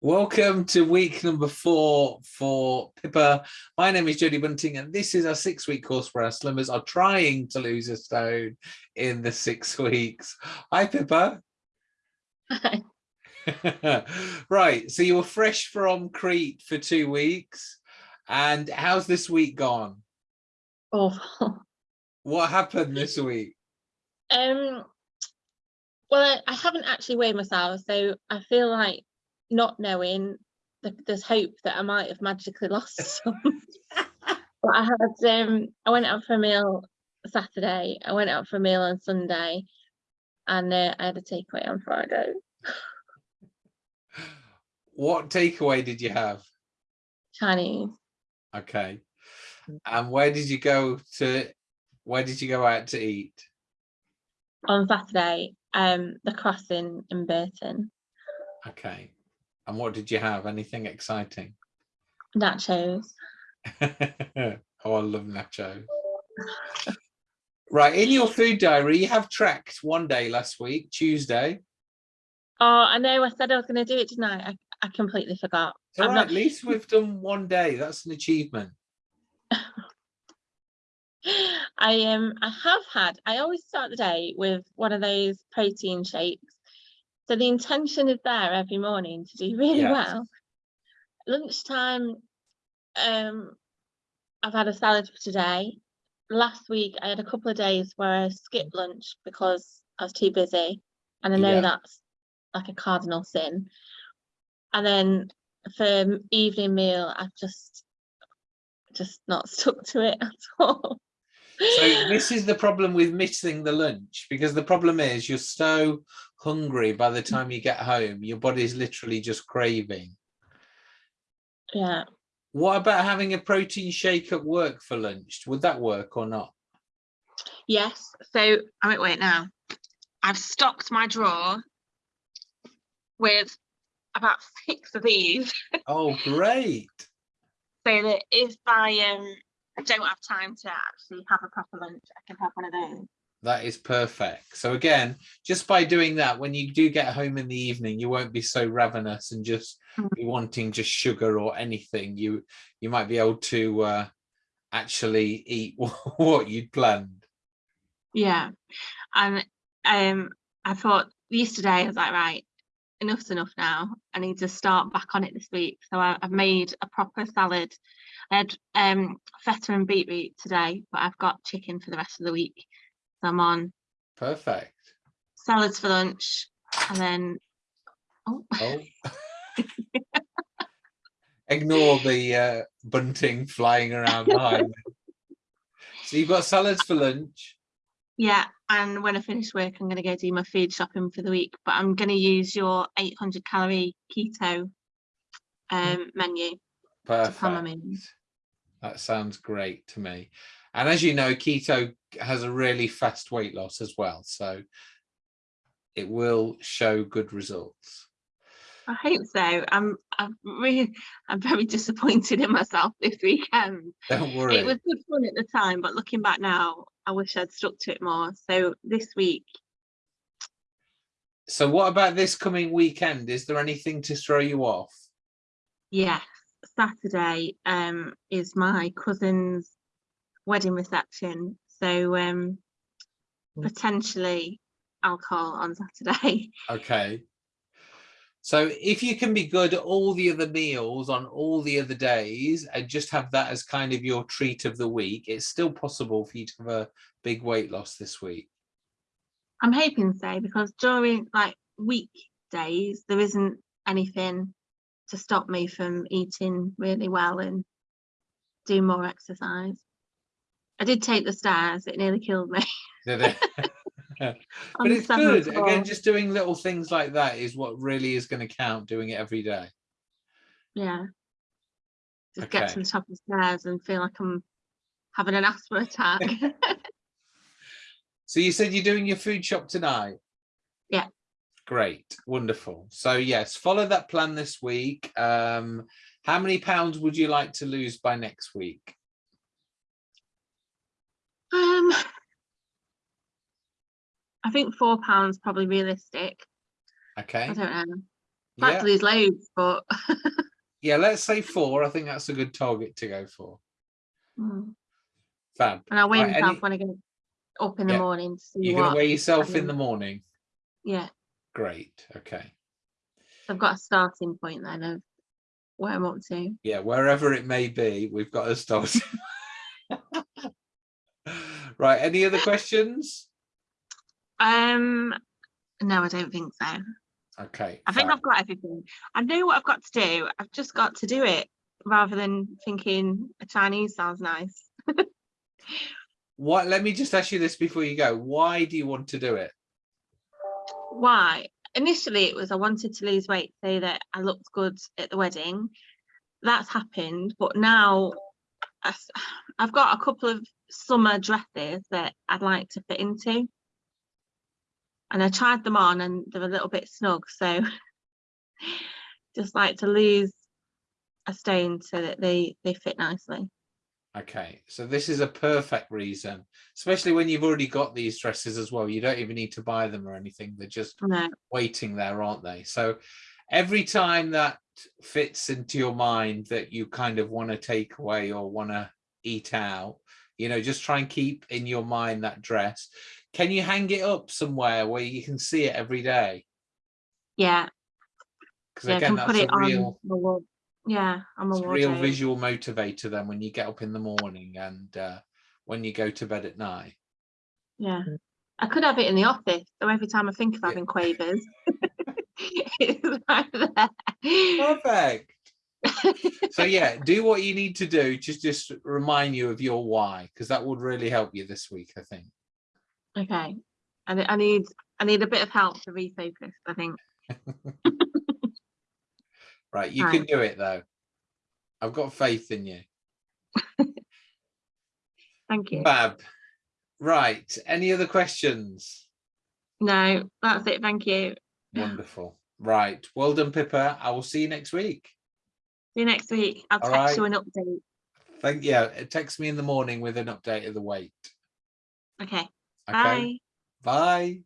Welcome to week number four for Pippa. My name is Jodie Bunting and this is our six week course where our slimmers are trying to lose a stone in the six weeks. Hi Pippa. Hi. right, so you were fresh from Crete for two weeks and how's this week gone? Awful. What happened this week? Um, well, I haven't actually weighed myself, so I feel like not knowing that there's hope that I might have magically lost some. but I had um I went out for a meal Saturday, I went out for a meal on Sunday, and uh, I had a takeaway on Friday. What takeaway did you have? Chinese. Okay. And where did you go to, where did you go out to eat? On Saturday, um, the crossing in Burton. Okay. And what did you have? Anything exciting? Nachos. oh, I love nachos. right, in your food diary, you have tracked one day last week, Tuesday. Oh, I know. I said I was going to do it tonight. I, I completely forgot. All I'm right, not- at least we've done one day. That's an achievement. I um I have had I always start the day with one of those protein shakes. So the intention is there every morning to do really Yes. well. Lunchtime, um I've had a salad for today. Last week I had a couple of days where I skipped lunch because I was too busy. And I know Yeah. that's like a cardinal sin. And then for evening meal, I've just just not stuck to it at all. So this is the problem with missing the lunch because the problem is you're so hungry by the time you get home, your body's literally just craving. yeah. What about having a protein shake at work for lunch? Would that work or not? Yes, so I'm at work now. I've stocked my drawer with about six of these Oh, great. so that if I um don't have time to actually have a proper lunch, I can have one of those. That is perfect. So again, just by doing that, when you do get home in the evening, you won't be so ravenous and just Mm. be wanting just sugar or anything. You you might be able to uh, actually eat what you'd planned. Yeah. And um I thought yesterday I was like, right, enough's enough now. I need to start back on it this week. So I, I've made a proper salad. I had um feta and beetroot today, but I've got chicken for the rest of the week. So I'm on Perfect. salads for lunch and then oh Oh. Ignore the uh, bunting flying around behind. So you've got salads for lunch. yeah and when i finish work i'm going to go do my food shopping for the week but i'm going to use your 800 calorie keto um menu to plan my Perfect. That sounds great to me. And as you know, keto has a really fast weight loss as well. So it will show good results. i hope so i'm i'm really i'm very disappointed in myself this weekend Don't worry. it was good fun at the time but looking back now i wish i'd stuck to it more so this week So what about this coming weekend? Is there anything to throw you off? Yes, Saturday um is my cousin's wedding reception. So um Mm. potentially alcohol on Saturday. Okay. So if you can be good at all the other meals on all the other days and just have that as kind of your treat of the week, it's still possible for you to have a big weight loss this week. I'm hoping so because during like weekdays there isn't anything to stop me from eating really well and do more exercise. I did take the stairs, it nearly killed me. Did it? but it's good. floor. Again, just doing little things like that is what really is going to count, doing it every day. Yeah. Just get to the top of the stairs and feel like I'm having an asthma attack. So you said you're doing your food shop tonight? Yeah. Great, wonderful. So yes, follow that plan this week. Um, how many pounds would you like to lose by next week? Um, I think four pounds probably realistic. Okay. I don't know. like Yeah, to lose loads, but yeah, let's say four. I think that's a good target to go for. Mm. Fab. and I weigh Right, myself any- when I get up in the Yeah. morning to see You're gonna weigh yourself in um, the morning. Yeah, Great. Okay. I've got a starting point then of where I'm up to. Yeah, wherever it may be, we've got a start. right. Any other questions? Um, no, I don't think so. Okay. I think. I've got everything. I know what I've got to do. I've just got to do it rather than thinking a Chinese sounds nice. What? Let me just ask you this before you go. Why do you want to do it? Why? Initially, it was I wanted to lose weight so that I looked good at the wedding. That's happened, but now I've got a couple of summer dresses that I'd like to fit into. And I tried them on and they're a little bit snug, so just like to lose a stone so that they they fit nicely. Okay, so this is a perfect reason, especially when you've already got these dresses as well. You don't even need to buy them or anything. They're just No, waiting there, aren't they? So every time that fits into your mind that you kind of want to take away or want to eat out, you know, just try and keep in your mind that dress. Can you hang it up somewhere where you can see it every day? yeah, Because yeah, I again, that's it a on real, wall. Yeah, on my it's a real wardrobe. visual motivator then when you get up in the morning and uh, when you go to bed at night. Yeah. I could have it in the office, though every time I think of Yeah. having quavers, it's right there. Perfect. so yeah, do what you need to do. Just just remind you of your why, because that would really help you this week, I think. Okay. And I need I need a bit of help to refocus, I think. Right, you can do it though. I've got faith in you. Thank you. Fab. Right. Any other questions? No, that's it. Thank you. Wonderful. Right. Well done, Pippa. I will see you next week. See you next week. I'll All text you an update. Thank yeah. Text me in the morning with an update of the weight. Okay. Okay. Bye. Bye.